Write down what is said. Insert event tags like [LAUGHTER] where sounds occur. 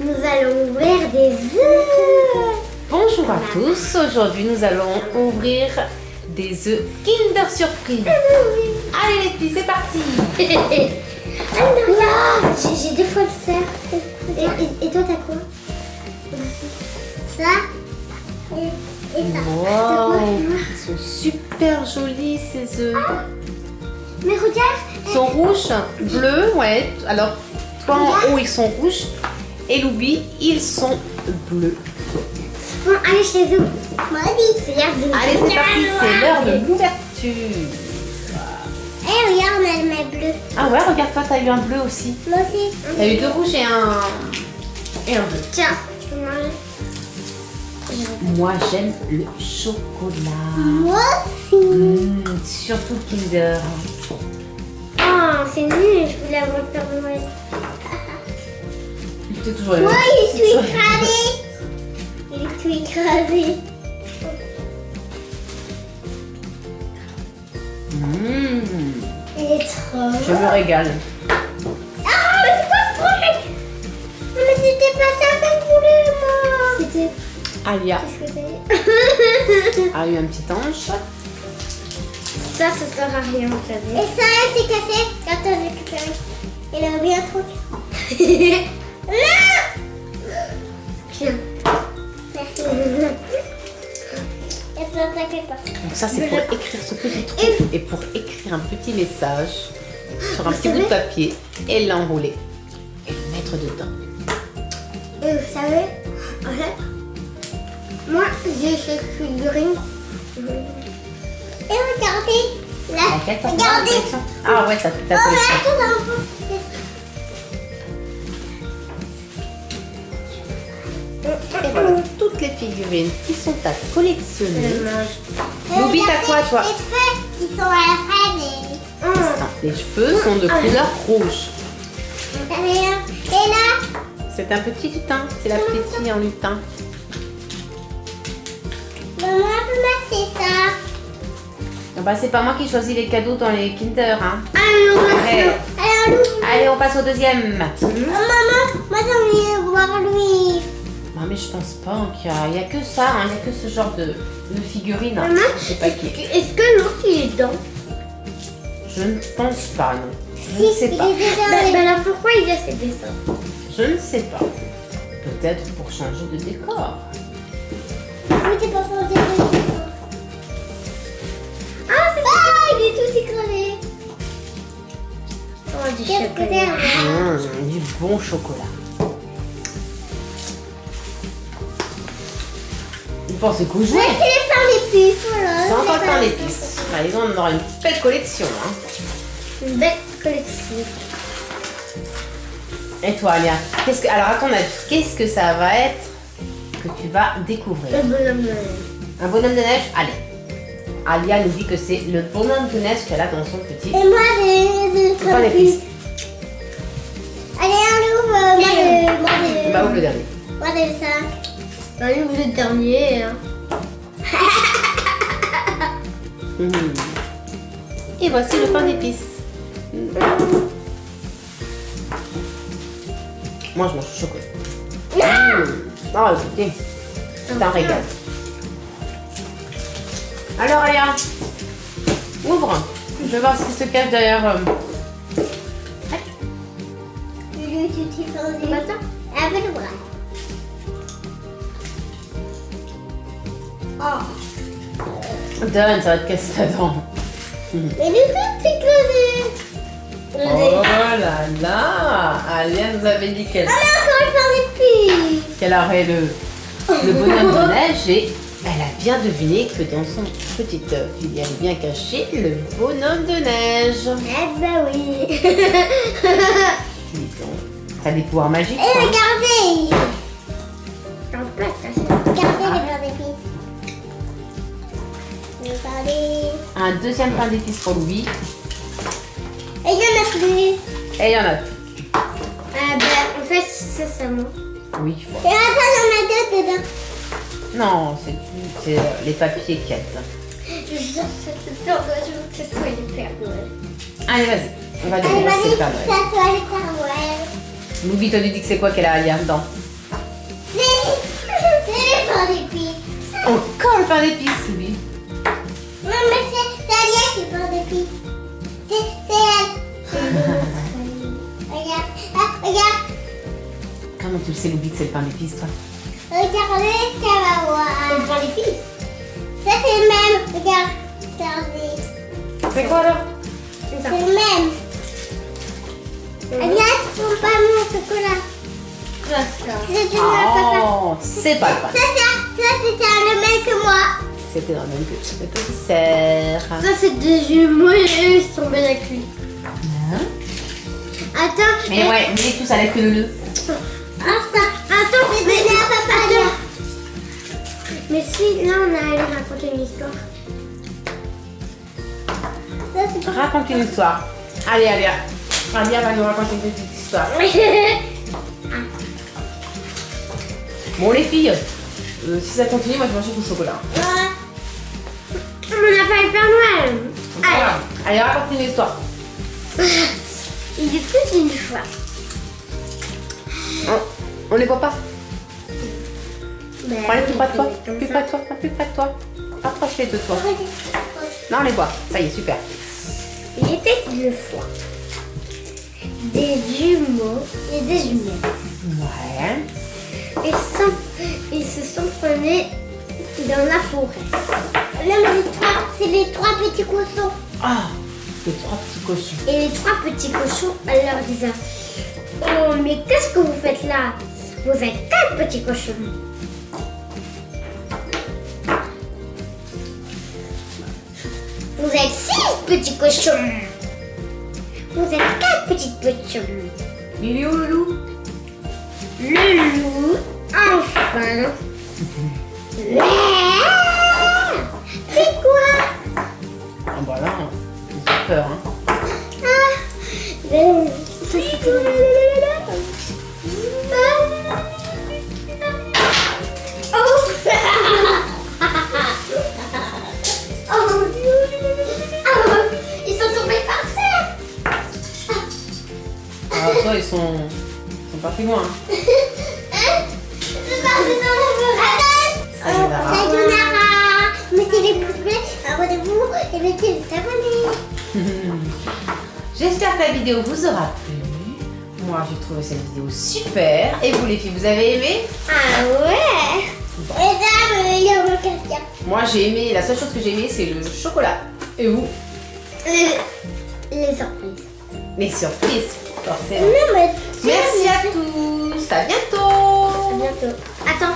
nous allons ouvrir des œufs. Bonjour à tous, aujourd'hui nous allons ouvrir des œufs Kinder Surprise. [LAUGHS] Allez les filles, c'est parti [LAUGHS] j'ai deux fois le cerf. Et, et- et toi, t'as quoi? Ça et, et ça. Quoi Wow, ils sont super jolis ces œufs. Mais regarde, Ils sont rouges, bleus, ouais. Alors, toi en haut ils sont rouges et Loubi ils sont bleus. bon, allez, c'est l'heure de Allez, c'est parti, c'est l'heure de l'ouverture. Eh, regarde, on a le mail bleu. Ah ouais, regarde-toi, t'as eu un bleu aussi. Moi aussi. T'as eu deux rouges et un, et un bleu. Tiens, tu peux manger. Moi j'aime le chocolat. Moi aussi. Mmh, surtout Kinder. Oh, c'est nul, je voulais avoir le Père Noël. C'est toujours Moi, il est tout toujours- écrasé. Il est tout écrasé. Mmh, Il est trop. je me régale. Ah, mais c'est quoi ce truc Non, mais c'était pas ça que je voulais, moi. C'était. Alia Qu'est-ce que c'est a eu un petit ange. Ça, ça sert à rien, vous savez. Et ça, c'est cassé. Attends, j'ai récupéré. Il a oublié un truc. [LAUGHS] Donc ça c'est pour écrire ce petit trou et pour écrire un petit message sur un petit bout de papier et l'enrouler et le mettre dedans. Et vous savez, en fait, moi, j'ai cette figurine. Et regardez, là, regardez. Ah ouais, ça fait ta Oh, collection. attends. Et voilà, toutes les figurines qui sont à collectionner. Regardez quoi, toi Les cheveux, ils sont à la fin des... Attends, Les cheveux sont de couleur rouge. Et là, C'est un petit lutin, c'est la petite en lutin. maman mettre ça. Ah bah, c'est pas moi qui choisis les cadeaux dans les Kinder. Hein. Allez, on Ouais. Allez, on passe au deuxième. Maman, mais je pense pas qu'il y a, il y a que ça, hein, il y a que ce genre de, de figurine. hein. Maman, pas. Est-ce que l'autre il est dedans? Je ne pense pas, non. Je ne sais pas. Bah, alors pourquoi il a ses dessins? Je ne sais pas. Peut-être pour changer de décor. Oui, t'es pas fort des Ah, c'est ah, il est tout écrasé. Oh, du chocolat. Mmh, du bon chocolat. Vous pensez qu'au jouet Ouais, c'est les pains d'épices, voilà. C'est encore le pain d'épices. Allez, on aura une belle collection. Hein. Une belle collection. Et toi, Alia qu'est-ce que, Alors, à ton avis, qu'est-ce que ça va être que tu vas découvrir Le bonhomme de Un bonhomme de neige? Allez. Alia nous dit que c'est le bonhomme de neige qu'elle a dans son petit Et moi, pain d'épices. Allez, on ouvre. Moi, moi, des- Bah, ouvre le dernier. Moi, des ça. Allez, vous êtes dernier. Hein. [LAUGHS] Et voici le pain d'épices. Moi, je mange le chocolat. Mmh. Oh, écoutez, c'est un régal. Alors, Alia, ouvre. Je vais voir ce qui se cache derrière. euh, Donne, ça va te casser la dent. Mais Lulu, t'es crevé. Oh là là Alia nous avait dit qu'elle Ah, mais encore une pain d'épices. qu'elle aurait le, le bonhomme de neige et elle a bien deviné que dans son petit œuf, il y avait bien caché le bonhomme de neige. Eh ben oui. [LAUGHS] T'as des pouvoirs magiques, Et toi, hein regardez. Un deuxième pain d'épices pour Louis. Et il y en a plus. Et il y en a plus. Ah ben, en fait, c'est ça, moi. Oui, Et voilà. attends, il y en a deux dedans. Non, c'est c'est, euh, les papiers qu'il y a dedans. Je suis sûre que c'est je soit le Père Noël. Allez, vas-y. On va découvrir vas-y, c'est ça Noël. le Père Noël. Louis, toi, tu dis que c'est quoi qu'elle a à lire dedans [LAUGHS] pain d'épices. Encore le pain d'épices, c'est qui pain d'épices. C'est c'est elle. Regarde, ah, regarde. Comment tu le sais, Loubi, que c'est le pain d'épices, toi? Regardez, ça va voir. C'est le pain d'épices. Ça, c'est le même. Regarde. Regardez. C'est quoi alors? C'est le même. Alia, tu prends pas mon chocolat. C'est du papa. Oh, c'est pas le pain. Ça, ça, ça, c'était le même que moi. C'était dans le même que le petit cerf. Ça, c'est des jumeaux et eux, ils sont tombés avec lui. Hein Attends. Mais ouais, mais tout ça lève que le nœud. Attends, attends, c'est donné à papa. Mais si, là, on a allé raconter une histoire. Ça, pas... Raconte une histoire. Allez, allez. Alia va nous raconter une petite histoire. [LAUGHS] Bon, les filles, euh, si ça continue, moi je vais manger tout le chocolat. On Père Noël. Voilà. Allez, raconte une histoire. Il était une fois. On, on les voit pas. Ben, Allez, plus près de toi. Plus près de toi. Plus près de toi. Approche-les de toi. Non, on les voit. Ça y est, super. Il était une fois des jumeaux et des jumelles. Ouais. Ils, sont, ils se sont promenés dans la forêt. Les trois, c'est les trois petits cochons. Ah, les trois petits cochons. Et les trois petits cochons, leur disait Oh, mais qu'est-ce que vous faites là? Vous êtes quatre petits cochons. Vous êtes six petits cochons. Vous êtes quatre petits cochons. Il est où le loup? Le loup, enfin. [LAUGHS] peur. Hein. Ah. Ah, Ils sont tombés par terre. Alors toi, ils sont, ils sont partis loin. hein. Sayonara. Mettez les pouces bleus, abonnez-vous et mettez. [LAUGHS] J'espère que la vidéo vous aura plu. Moi, j'ai trouvé cette vidéo super. Et vous, les filles, vous avez aimé? Ah ouais. Et ça, il y a mon casque. Moi, j'ai aimé. La seule chose que j'ai aimé, c'est le chocolat. Et vous? Les, les surprises. Les surprises, forcément. Non, mais Merci à tous. À bientôt. À bientôt.